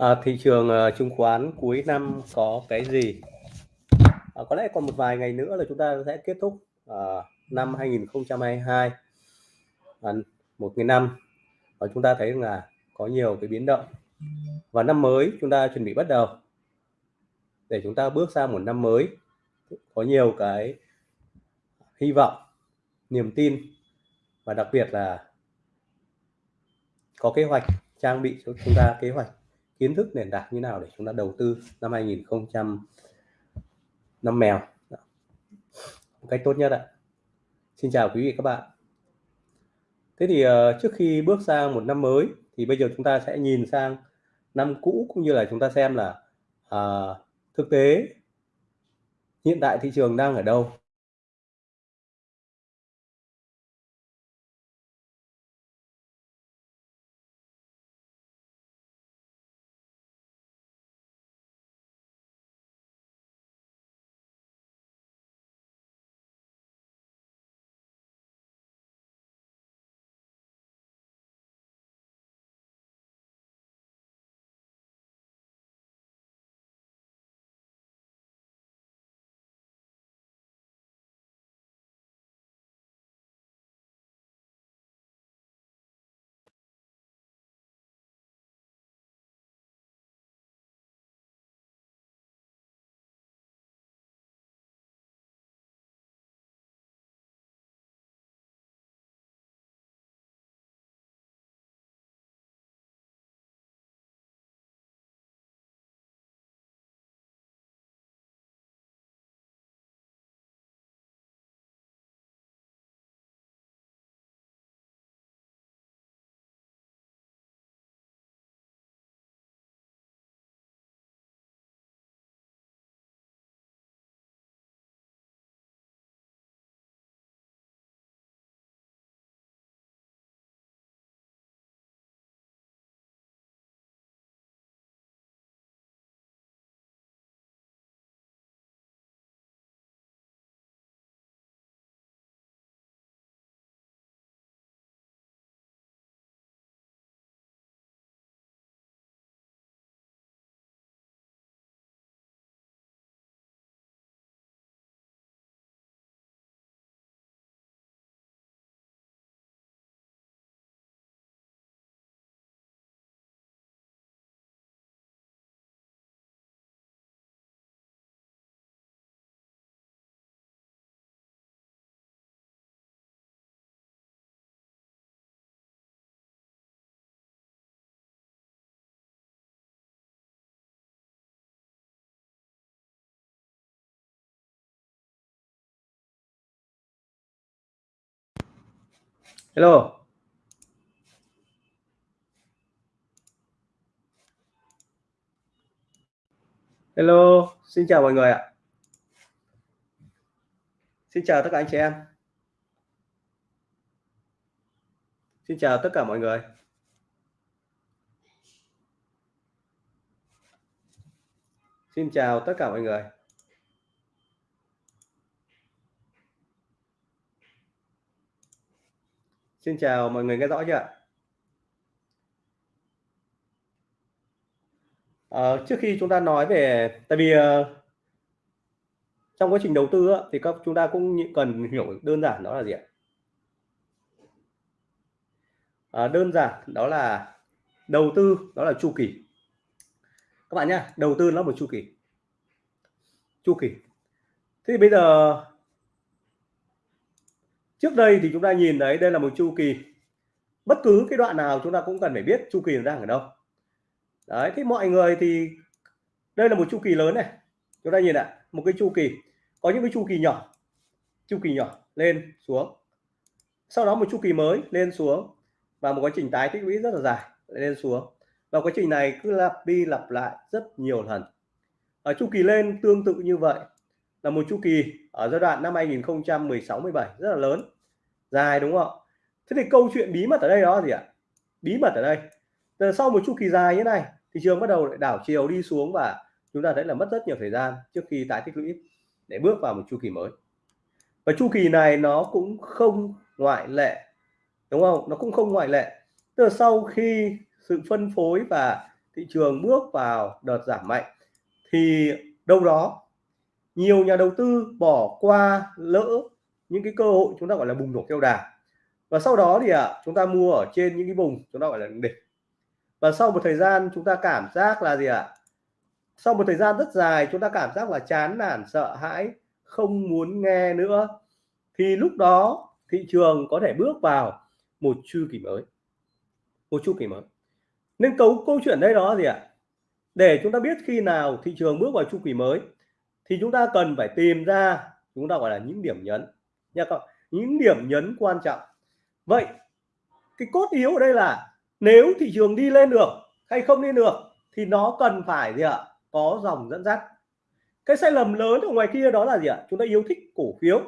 À, thị trường uh, chứng khoán cuối năm có cái gì? À, có lẽ còn một vài ngày nữa là chúng ta sẽ kết thúc uh, năm 2022 à, một cái năm. Và chúng ta thấy là có nhiều cái biến động. Và năm mới chúng ta chuẩn bị bắt đầu. Để chúng ta bước sang một năm mới có nhiều cái hy vọng niềm tin. Và đặc biệt là có kế hoạch trang bị cho chúng ta kế hoạch kiến thức nền tảng như nào để chúng ta đầu tư năm 2000 năm mèo? Một cách tốt nhất ạ. Xin chào quý vị các bạn. Thế thì uh, trước khi bước sang một năm mới thì bây giờ chúng ta sẽ nhìn sang năm cũ cũng như là chúng ta xem là uh, thực tế hiện tại thị trường đang ở đâu. Hello. Hello. Xin chào mọi người ạ. Xin chào tất cả anh chị em. Xin chào tất cả mọi người. Xin chào tất cả mọi người. Xin chào mọi người nghe rõ chưa ạ? À, trước khi chúng ta nói về tại vì uh, trong quá trình đầu tư á, thì các chúng ta cũng cần hiểu đơn giản đó là gì ạ? À, đơn giản đó là đầu tư đó là chu kỳ các bạn nhá, đầu tư nó một chu kỳ chu kỳ thế thì bây giờ trước đây thì chúng ta nhìn thấy đây là một chu kỳ. Bất cứ cái đoạn nào chúng ta cũng cần phải biết chu kỳ đang ở đâu. Đấy thì mọi người thì đây là một chu kỳ lớn này. Chúng ta nhìn ạ, một cái chu kỳ. Có những cái chu kỳ nhỏ, chu kỳ nhỏ lên xuống. Sau đó một chu kỳ mới lên xuống và một quá trình tái tích lũy rất là dài lên xuống. Và quá trình này cứ lặp đi lặp lại rất nhiều lần. Ở chu kỳ lên tương tự như vậy là một chu kỳ ở giai đoạn năm 2016 17 rất là lớn. Dài, đúng không thế thì câu chuyện bí mật ở đây đó gì ạ? Bí mật ở đây. Từ sau một chu kỳ dài như này, thị trường bắt đầu lại đảo chiều đi xuống và chúng ta thấy là mất rất nhiều thời gian trước khi tái tích lũy để bước vào một chu kỳ mới. Và chu kỳ này nó cũng không ngoại lệ, đúng không? Nó cũng không ngoại lệ. Từ sau khi sự phân phối và thị trường bước vào đợt giảm mạnh, thì đâu đó nhiều nhà đầu tư bỏ qua lỡ những cái cơ hội chúng ta gọi là bùng nổ keo đà và sau đó thì à, chúng ta mua ở trên những cái vùng chúng ta gọi là đỉnh. Và sau một thời gian chúng ta cảm giác là gì ạ? À? sau một thời gian rất dài chúng ta cảm giác là chán nản sợ hãi không muốn nghe nữa. Thì lúc đó thị trường có thể bước vào một chu kỳ mới. Một chu kỳ mới. Nên câu câu chuyện đây đó gì ạ? À? để chúng ta biết khi nào thị trường bước vào chu kỳ mới thì chúng ta cần phải tìm ra, chúng ta gọi là những điểm nhấn. Nha các những điểm nhấn quan trọng. Vậy, cái cốt yếu ở đây là nếu thị trường đi lên được hay không đi được thì nó cần phải gì ạ? Có dòng dẫn dắt. Cái sai lầm lớn ở ngoài kia đó là gì ạ? Chúng ta yêu thích cổ phiếu.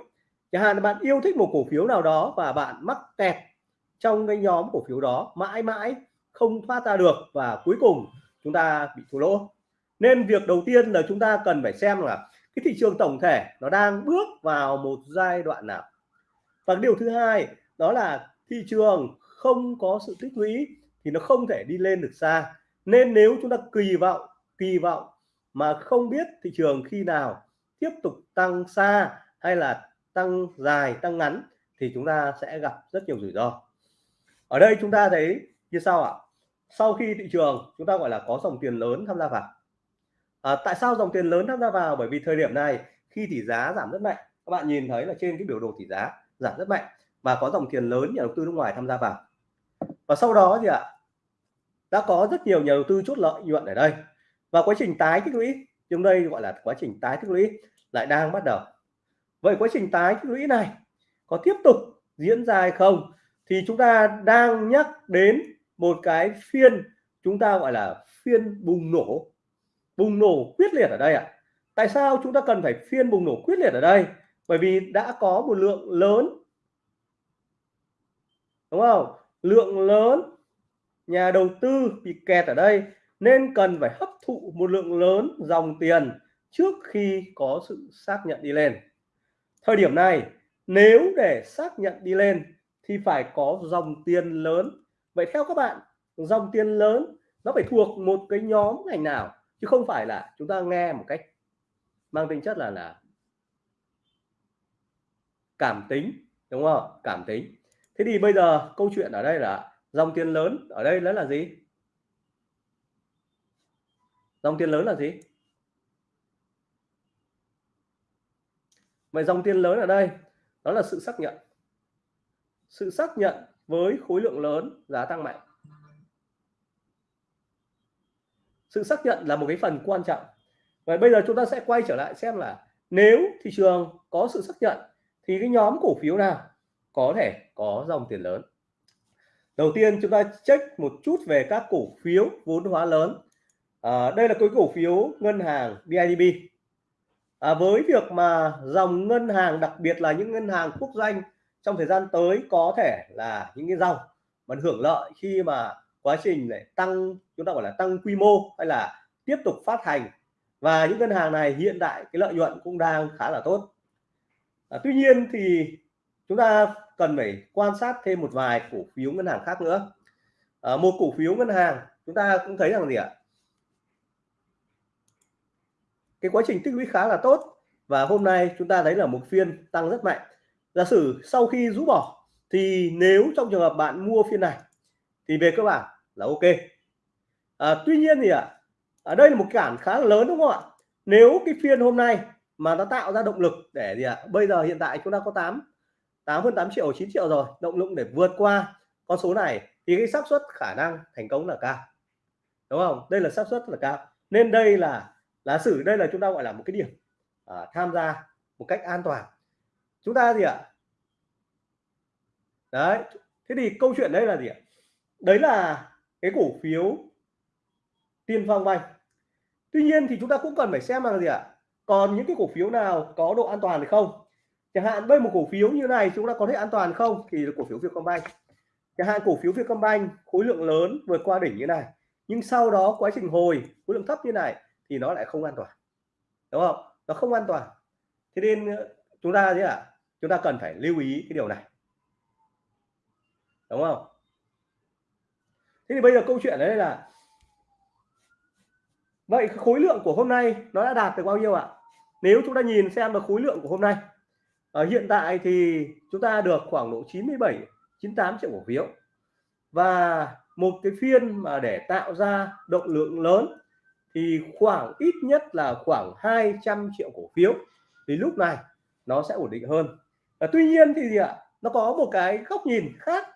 Chẳng hạn bạn yêu thích một cổ phiếu nào đó và bạn mắc kẹt trong cái nhóm cổ phiếu đó, mãi mãi không thoát ra được và cuối cùng chúng ta bị thua lỗ nên việc đầu tiên là chúng ta cần phải xem là cái thị trường tổng thể nó đang bước vào một giai đoạn nào. Và điều thứ hai, đó là thị trường không có sự tích lũy thì nó không thể đi lên được xa. Nên nếu chúng ta kỳ vọng kỳ vọng mà không biết thị trường khi nào tiếp tục tăng xa hay là tăng dài, tăng ngắn thì chúng ta sẽ gặp rất nhiều rủi ro. Ở đây chúng ta thấy như sau ạ. Sau khi thị trường, chúng ta gọi là có dòng tiền lớn tham gia vào à, tại sao dòng tiền lớn tham gia vào? Bởi vì thời điểm này khi tỷ giá giảm rất mạnh các bạn nhìn thấy là trên cái biểu đồ tỷ giá giảm rất mạnh và có dòng tiền lớn nhà đầu tư nước ngoài tham gia vào. Và sau đó thì ạ? Đã có rất nhiều nhà đầu tư chốt lợi nhuận ở đây. Và quá trình tái tích lũy trong đây gọi là quá trình tái tích lũy lại đang bắt đầu. Vậy quá trình tái tích lũy này có tiếp tục diễn ra hay không? Thì chúng ta đang nhắc đến một cái phiên chúng ta gọi là phiên bùng nổ bùng nổ quyết liệt ở đây ạ. À? tại sao chúng ta cần phải phiên bùng nổ quyết liệt ở đây? Bởi vì đã có một lượng lớn, đúng không? Lượng lớn nhà đầu tư bị kẹt ở đây nên cần phải hấp thụ một lượng lớn dòng tiền trước khi có sự xác nhận đi lên. Thời điểm này, nếu để xác nhận đi lên thì phải có dòng tiền lớn. Vậy theo các bạn, dòng tiền lớn nó phải thuộc một cái nhóm ngành nào? Chứ không phải là chúng ta nghe một cách mang tính chất là là cảm tính, đúng không? Cảm tính. Thế thì bây giờ câu chuyện ở đây là dòng tiền lớn ở đây đó là gì? Dòng tiền lớn là gì? Vậy dòng tiền lớn ở đây, đó là sự xác nhận. Sự xác nhận với khối lượng lớn giá tăng mạnh. Sự xác nhận là một cái phần quan trọng. Và bây giờ chúng ta sẽ quay trở lại xem là nếu thị trường có sự xác nhận thì cái nhóm cổ phiếu nào có thể có dòng tiền lớn. Đầu tiên chúng ta check một chút về các cổ phiếu vốn hóa lớn. À, đây là cái cổ phiếu ngân hàng BIDB à, với việc mà dòng ngân hàng đặc biệt là những ngân hàng quốc doanh trong thời gian tới có thể là những cái dòng mà hưởng lợi khi mà quá trình để tăng chúng ta gọi là tăng quy mô hay là tiếp tục phát hành. Và những ngân hàng này hiện tại cái lợi nhuận cũng đang khá là tốt. À, tuy nhiên thì chúng ta cần phải quan sát thêm một vài cổ phiếu ngân hàng khác nữa. À, một cổ phiếu ngân hàng chúng ta cũng thấy rằng gì ạ? Cái quá trình tích lũy khá là tốt và hôm nay chúng ta thấy là một phiên tăng rất mạnh. Giả sử sau khi rũ bỏ thì nếu trong trường hợp bạn mua phiên này thì về cơ bản là ok. À, tuy nhiên thì ạ ở đây là một cản khá là lớn đúng không ạ? Nếu cái phiên hôm nay mà nó tạo ra động lực để gì ạ? Bây giờ hiện tại chúng ta có 8 8 hơn 8 triệu 9 triệu rồi động lực để vượt qua con số này thì cái xác suất khả năng thành công là cao. Đúng không? Đây là xác suất là cao. Nên đây là là sử đây là chúng ta gọi là một cái điểm à, tham gia một cách an toàn. Chúng ta gì ạ? Đấy thế thì câu chuyện đây là gì ạ? Đấy là cái cổ phiếu tiên phong vay. Tuy nhiên thì chúng ta cũng cần phải xem là gì ạ? Còn những cái cổ phiếu nào có độ an toàn hay không? Chẳng hạn đây một cổ phiếu như này chúng ta có thể an toàn không? Thì là cổ phiếu Vietcombank. Chẳng hạn cổ phiếu Vietcombank khối lượng lớn vượt qua đỉnh như này, nhưng sau đó quá trình hồi, khối lượng thấp như này thì nó lại không an toàn. Đúng không? Nó không an toàn. Thế nên ờ, chúng ta thế ạ? Chúng ta cần phải lưu ý cái điều này. Đúng không? Thế thì bây giờ câu chuyện đấy là vậy khối lượng của hôm nay nó đã đạt được bao nhiêu ạ? Nếu chúng ta nhìn xem được khối lượng của hôm nay ở hiện tại thì chúng ta được khoảng độ 97 98 triệu cổ phiếu. Và một cái phiên mà để tạo ra động lượng lớn thì khoảng ít nhất là khoảng 200 triệu cổ phiếu. Thì lúc này nó sẽ ổn định hơn. À, tuy nhiên thì gì ạ? Nó có một cái góc nhìn khác.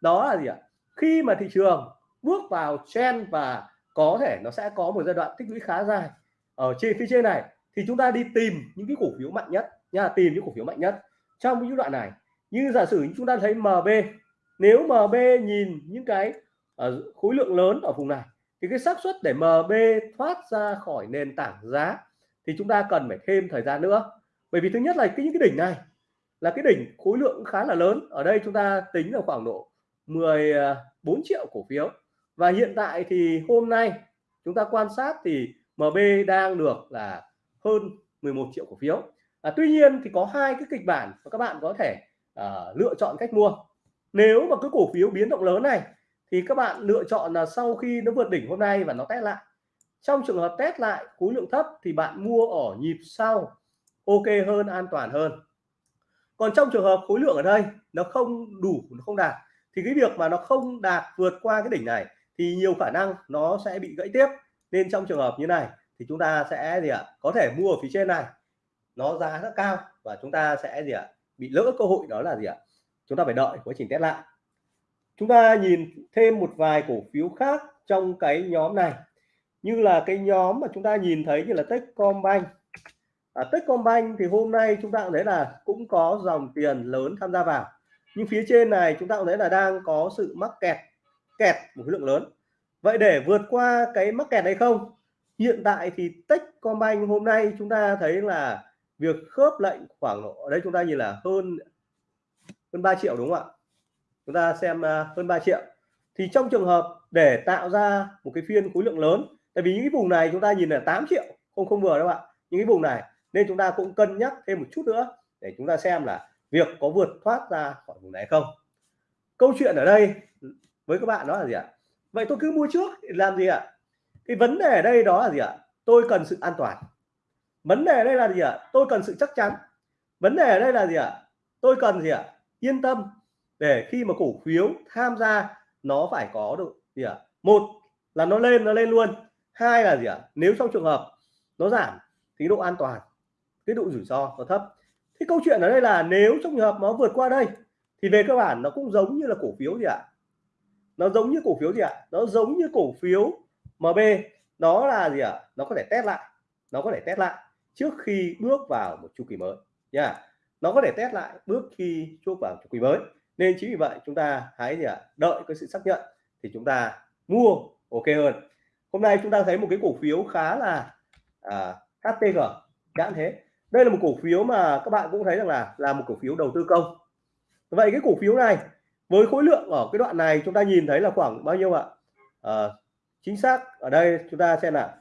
Đó là gì ạ? Khi mà thị trường bước vào trend và có thể nó sẽ có một giai đoạn tích lũy khá dài. Ở trên, phía trên này thì chúng ta đi tìm những cái cổ phiếu mạnh nhất, nha, tìm những cổ phiếu mạnh nhất trong những đoạn này. Như giả sử chúng ta thấy MB nếu MB nhìn những cái ở khối lượng lớn ở vùng này, thì cái xác suất để MB thoát ra khỏi nền tảng giá thì chúng ta cần phải thêm thời gian nữa. Bởi vì thứ nhất là cái, những cái đỉnh này là cái đỉnh khối lượng khá là lớn. Ở đây chúng ta tính là khoảng độ 14 ờ, triệu cổ phiếu và hiện tại thì hôm nay chúng ta quan sát thì MB đang được là hơn 11 triệu cổ phiếu. À, tuy nhiên thì có hai cái kịch bản mà các bạn có thể à, lựa chọn cách mua. Nếu mà cái cổ phiếu biến động lớn này thì các bạn lựa chọn là sau khi nó vượt đỉnh hôm nay và nó test lại. Trong trường hợp test lại khối lượng thấp thì bạn mua ở nhịp sau ok hơn an toàn hơn. Còn trong trường hợp khối lượng ở đây nó không đủ nó không đạt thì cái việc mà nó không đạt vượt qua cái đỉnh này thì nhiều khả năng nó sẽ bị gãy tiếp. Nên trong trường hợp như này thì chúng ta sẽ gì ạ có thể mua ở phía trên này nó giá rất cao và chúng ta sẽ gì ạ bị lỡ cơ hội đó là gì ạ chúng ta phải đợi quá trình test lại. Chúng ta nhìn thêm một vài cổ phiếu khác trong cái nhóm này. Như là cái nhóm mà chúng ta nhìn thấy như là Techcombank. À, Techcombank thì hôm nay chúng ta cũng thấy là cũng có dòng tiền lớn tham gia vào. Nhưng phía trên này chúng ta cũng thấy là đang có sự mắc kẹt kẹt một khối lượng lớn. Vậy để vượt qua cái mắc kẹt này không? Hiện tại thì Techcombank hôm nay chúng ta thấy là việc khớp lệnh khoảng độ, ở đây chúng ta nhìn là hơn hơn 3 triệu đúng không ạ? Chúng ta xem à, hơn 3 triệu. Thì trong trường hợp để tạo ra một cái phiên khối lượng lớn, tại vì những cái vùng này chúng ta nhìn là 8 triệu, không không vừa đâu ạ. Những cái vùng này nên chúng ta cũng cân nhắc thêm một chút nữa để chúng ta xem là việc có vượt thoát ra khỏi vùng này không. Câu chuyện ở đây với các bạn đó là gì ạ? Vậy tôi cứ mua trước, làm gì ạ? Cái vấn đề ở đây đó là gì ạ? Tôi cần sự an toàn. Vấn đề ở đây là gì ạ? Tôi cần sự chắc chắn. Vấn đề ở đây là gì ạ? Tôi cần gì ạ? Yên tâm để khi mà cổ phiếu tham gia, nó phải có được gì ạ? Một là nó lên nó lên luôn. Hai là gì ạ? Nếu trong trường hợp nó giảm thì độ an toàn, cái độ rủi ro nó thấp. Thế câu chuyện ở đây là nếu trong trường hợp nó vượt qua đây thì về cơ bản nó cũng giống như là cổ phiếu gì ạ? Nó giống như cổ phiếu gì ạ? Nó giống như cổ phiếu MB nó là gì ạ? Nó có thể test lại. Nó có thể test lại trước khi bước vào một chu kỳ mới nha. Yeah. nó có thể test lại bước khi bước vào chu kỳ mới. Nên chính vì vậy chúng ta hãy gì ạ? Đợi cái sự xác nhận thì chúng ta mua ok hơn. Hôm nay chúng ta thấy một cái cổ phiếu khá là à, HTG chẳng thế. Đây là một cổ phiếu mà các bạn cũng thấy rằng là là một cổ phiếu đầu tư công. Vậy cái cổ phiếu này với khối lượng ở cái đoạn này chúng ta nhìn thấy là khoảng bao nhiêu ạ? À, chính xác ở đây chúng ta xem là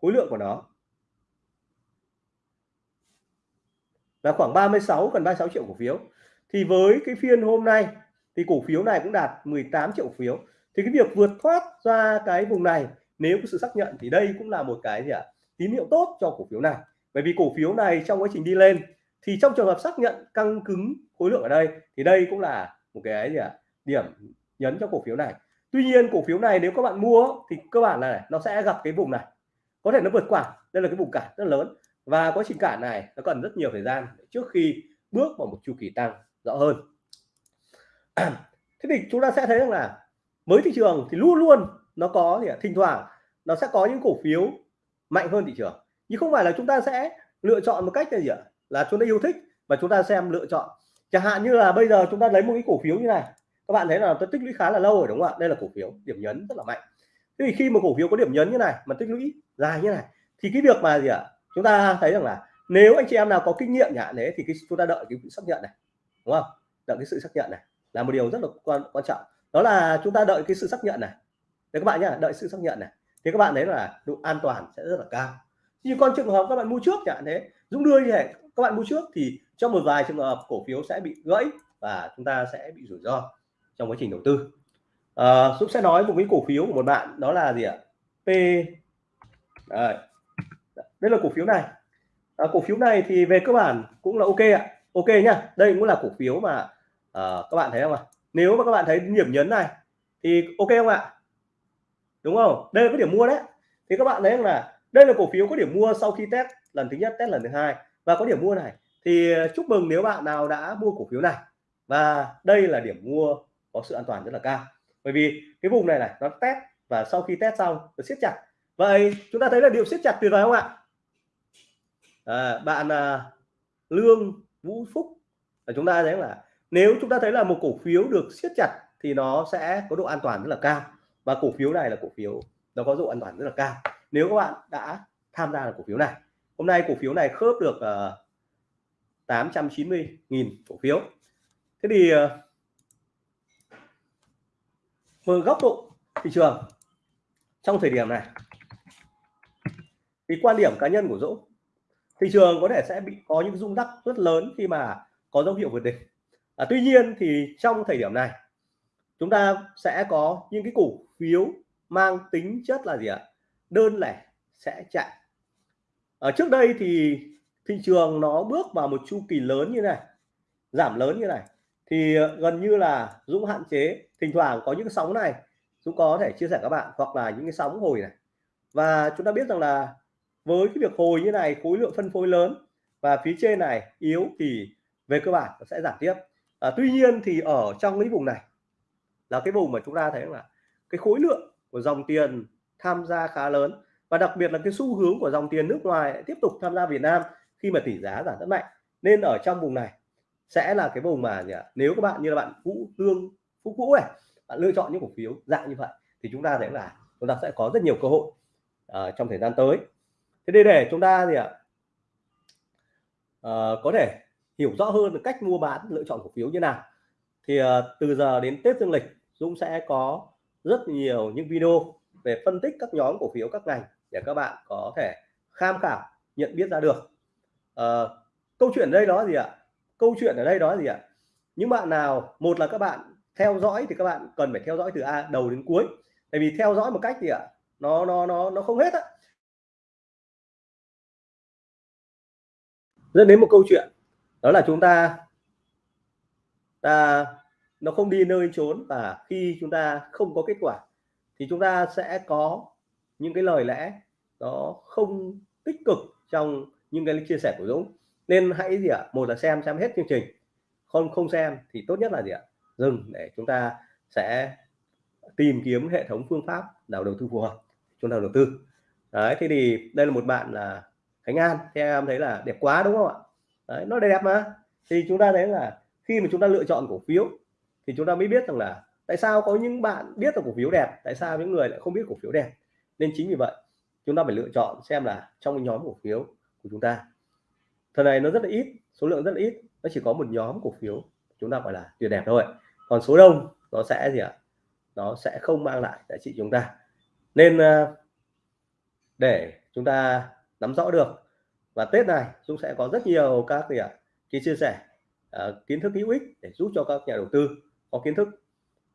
khối lượng của nó là khoảng 36 gần 36 triệu cổ phiếu. Thì với cái phiên hôm nay thì cổ phiếu này cũng đạt 18 triệu phiếu. Thì cái việc vượt thoát ra cái vùng này nếu có sự xác nhận thì đây cũng là một cái gì ạ? Tín hiệu tốt cho cổ phiếu này. Bởi vì cổ phiếu này trong quá trình đi lên thì trong trường hợp xác nhận căng cứng khối lượng ở đây thì đây cũng là một cái gì ạ điểm nhấn cho cổ phiếu này. Tuy nhiên cổ phiếu này nếu các bạn mua thì cơ bản là này, nó sẽ gặp cái vùng này. Có thể nó vượt qua đây là cái vùng cản rất lớn. Và quá trình cản này nó cần rất nhiều thời gian trước khi bước vào một chu kỳ tăng rõ hơn. Thế thì chúng ta sẽ thấy rằng là mới thị trường thì luôn luôn nó có thì thỉnh thoảng nó sẽ có những cổ phiếu mạnh hơn thị trường. Nhưng không phải là chúng ta sẽ lựa chọn một cách là gì ạ? Là chúng ta yêu thích và chúng ta xem lựa chọn chẳng hạn như là bây giờ chúng ta lấy một cái cổ phiếu như này. Các bạn thấy là tôi tích lũy khá là lâu rồi đúng không ạ? Đây là cổ phiếu điểm nhấn rất là mạnh. Thế thì khi một cổ phiếu có điểm nhấn như này, mà tích lũy dài như này, thì cái việc mà gì ạ? Chúng ta thấy rằng là nếu anh chị em nào có kinh nghiệm nhỉ thế thì cái chúng ta đợi cái xác nhận này, đúng không? Đợi cái sự xác nhận này là một điều rất là quan quan trọng. Đó là chúng ta đợi cái sự xác nhận này. Để các bạn nhá, đợi sự xác nhận này. Thì các bạn thấy là độ an toàn sẽ rất là cao. Như con trường hợp các bạn mua trước chẳng thế Dũng đưa như thế các bạn mua trước thì trong một vài trường hợp cổ phiếu sẽ bị gãy và chúng ta sẽ bị rủi ro trong quá trình đầu tư. À, Dũng sẽ nói một cái cổ phiếu của một bạn đó là gì ạ? P. Đây, đây là cổ phiếu này. À, cổ phiếu này thì về cơ bản cũng là ok ạ. Ok nhá. Đây cũng là cổ phiếu mà à, các bạn thấy không ạ? Nếu mà các bạn thấy điểm nhấn này thì ok không ạ? Đúng không? Đây là cái điểm mua đấy. Thì các bạn thấy là đây là cổ phiếu có điểm mua sau khi test lần thứ nhất test lần thứ hai. Và có điểm mua này thì ờ, chúc mừng nếu bạn nào đã mua cổ phiếu này. Và đây là điểm mua có sự an toàn rất là cao. Bởi vì cái vùng này này nó test và sau khi test xong nó siết chặt. Vậy chúng ta thấy là điều siết chặt tuyệt vời không ạ? À, bạn à, lương vũ phúc là chúng ta thấy là nếu chúng ta thấy là một cổ phiếu được siết chặt thì nó sẽ có độ an toàn rất là cao. Và cổ phiếu này là cổ phiếu nó có độ an toàn rất là cao. Nếu các bạn đã tham gia vào cổ phiếu này hôm nay cổ phiếu này khớp được uh, 890.000 cổ phiếu. Thế thì ờ, uh, từ góc độ thị trường trong thời điểm này. Thì quan điểm cá nhân của Dũng thị trường có thể sẽ bị có những rung đắc rất lớn khi mà có dấu hiệu vượt đỉnh. À, tuy nhiên thì trong thời điểm này chúng ta sẽ có những cái cổ phiếu mang tính chất là gì ạ? Đơn lẻ sẽ chạy. Ở trước đây thì thị trường nó bước vào một chu kỳ lớn như này giảm lớn như này thì ờ, gần như là Dũng hạn chế. Thỉnh thoảng có những sóng này Dũng có thể chia sẻ các bạn hoặc là những cái sóng hồi này. Và chúng ta biết rằng là với cái việc hồi như này khối lượng phân phối lớn và phía trên này yếu thì về cơ bản nó sẽ giảm tiếp. À, tuy nhiên thì ở trong cái vùng này là cái vùng mà chúng ta thấy là cái khối lượng của dòng tiền tham gia khá lớn. Và đặc biệt là cái xu hướng của dòng tiền nước ngoài tiếp tục tham gia Việt Nam khi mà tỷ giá giảm rất mạnh nên ở trong vùng này sẽ là cái vùng mà nếu các bạn như là bạn Vũ hương Phúc Vũ này bạn lựa chọn những cổ phiếu dạng như vậy thì chúng ta sẽ là chúng ta sẽ có rất nhiều cơ hội uh, trong thời gian tới. Thế đây để chúng ta gì ạ? Uh, có thể hiểu rõ hơn được cách mua bán lựa chọn cổ phiếu như nào thì uh, từ giờ đến Tết Dương lịch Dũng sẽ có rất nhiều những video về phân tích các nhóm cổ phiếu các ngành để các bạn có thể tham khảo nhận biết ra được uh, câu chuyện đây đó gì ạ? Câu chuyện ở đây đó gì ạ? Những bạn nào một là các bạn theo dõi thì các bạn cần phải theo dõi từ a đầu đến cuối. Tại vì theo dõi một cách gì ạ nó nó nó nó không hết á. Dẫn đến một câu chuyện đó là chúng ta ta nó không đi nơi trốn và khi chúng ta không có kết quả thì chúng ta sẽ có những cái lời lẽ nó không tích cực trong những cái chia sẻ của Dũng nên hãy gì ạ? Một là xem xem hết chương trình. Không không xem thì tốt nhất là gì ạ? Dừng để chúng ta sẽ tìm kiếm hệ thống phương pháp nào đầu tư phù hợp chúng ta đầu tư. Đấy thế thì đây là một bạn là Khánh An thì em thấy là đẹp quá đúng không ạ? Đấy, nó đẹp mà. Thì chúng ta thấy là khi mà chúng ta lựa chọn cổ phiếu thì chúng ta mới biết rằng là tại sao có những bạn biết là cổ phiếu đẹp tại sao những người lại không biết cổ phiếu đẹp. Nên chính vì vậy chúng ta phải lựa chọn xem là trong nhóm cổ phiếu của chúng ta. Thời này nó rất là ít số lượng rất là ít nó chỉ có một nhóm cổ phiếu chúng ta gọi là tuyệt đẹp thôi. Còn số đông nó sẽ gì ạ? Nó sẽ không mang lại giá trị chúng ta. Nên ờ, để chúng ta nắm rõ được và Tết này chúng sẽ có rất nhiều các gì ạ? Cái chia sẻ à, kiến thức hữu ích để giúp cho các nhà đầu tư có kiến thức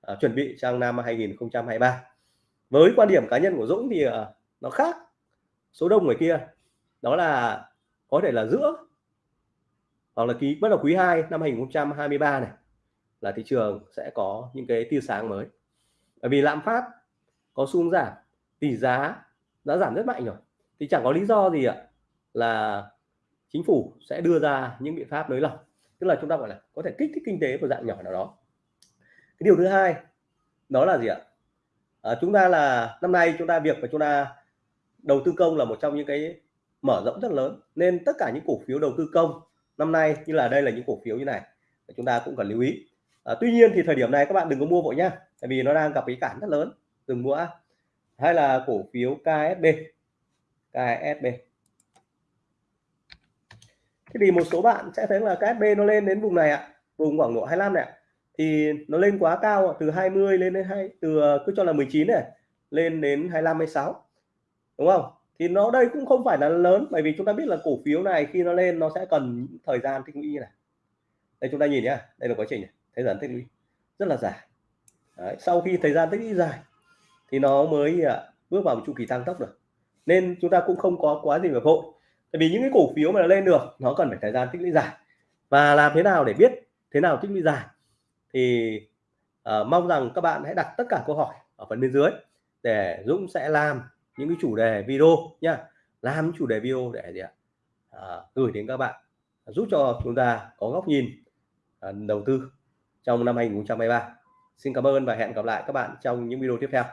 à, chuẩn bị sang năm 2023 với quan điểm cá nhân của Dũng thì à, nó khác. Số đông người kia đó là có thể là giữa hoặc là ký bắt đầu quý 2 năm 2023 này là thị trường sẽ có những cái tia sáng mới. Bởi vì lạm phát có xu hướng giảm tỷ giá đã giảm rất mạnh rồi. Thì chẳng có lý do gì ạ là chính phủ sẽ đưa ra những biện pháp nới lỏng. Tức là chúng ta gọi là có thể kích thích kinh tế của dạng nhỏ nào đó. Cái điều thứ hai đó là gì ạ? À, chúng ta là năm nay chúng ta việc mà chúng ta đầu tư công là một trong những cái mở rộng rất lớn. Nên tất cả những cổ phiếu đầu tư công năm nay như là đây là những cổ phiếu như này chúng ta cũng cần lưu ý. À, tuy nhiên thì thời điểm này các bạn đừng có mua vội nhá tại vì nó đang gặp cái cản rất lớn. Đừng mua hay là cổ phiếu KSB KSB thế thì một số bạn sẽ thấy là KSB nó lên đến vùng này ạ vùng khoảng độ 25 này thì nó lên quá cao từ 20 lên đến hai từ à, cứ cho là 19 này lên đến 25 26 đúng không? Thì nó đây cũng không phải là lớn bởi vì chúng ta biết là cổ phiếu này khi nó lên nó sẽ cần thời gian tích lũy như này. Đây chúng ta nhìn nhá đây là quá trình này thời gian tích lũy rất là dài. Đấy, sau khi thời gian tích lũy dài thì nó mới à, bước vào một chu kỳ tăng tốc được. Nên chúng ta cũng không có quá gì phải vội tại vì những cái cổ phiếu mà lên được nó cần phải thời gian tích lũy dài. Và làm thế nào để biết thế nào tích lũy dài? Thì uh, mong rằng các bạn hãy đặt tất cả câu hỏi ở phần bên dưới để Dũng sẽ làm những cái chủ đề video nha làm những chủ đề video để gì ạ? À, gửi đến các bạn giúp cho chúng ta có góc nhìn à, đầu tư trong năm 2023 xin cảm ơn và hẹn gặp lại các bạn trong những video tiếp theo.